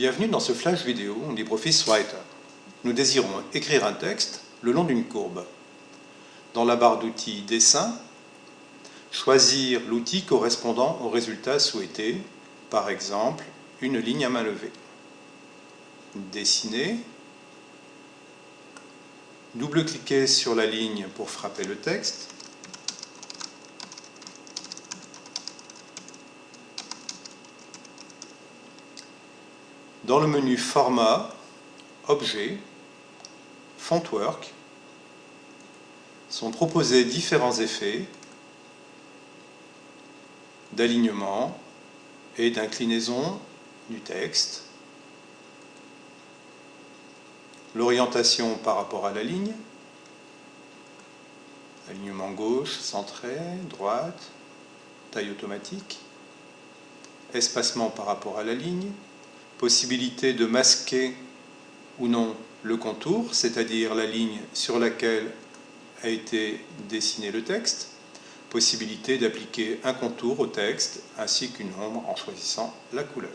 Bienvenue dans ce flash vidéo LibreOffice Writer. Nous désirons écrire un texte le long d'une courbe. Dans la barre d'outils Dessin, choisir l'outil correspondant au résultat souhaité, par exemple une ligne à main levée. Dessiner, double-cliquer sur la ligne pour frapper le texte, Dans le menu Format, Objet, Fontwork, sont proposés différents effets d'alignement et d'inclinaison du texte, l'orientation par rapport à la ligne, alignement gauche, centré, droite, taille automatique, espacement par rapport à la ligne, possibilité de masquer ou non le contour, c'est-à-dire la ligne sur laquelle a été dessiné le texte, possibilité d'appliquer un contour au texte ainsi qu'une ombre en choisissant la couleur.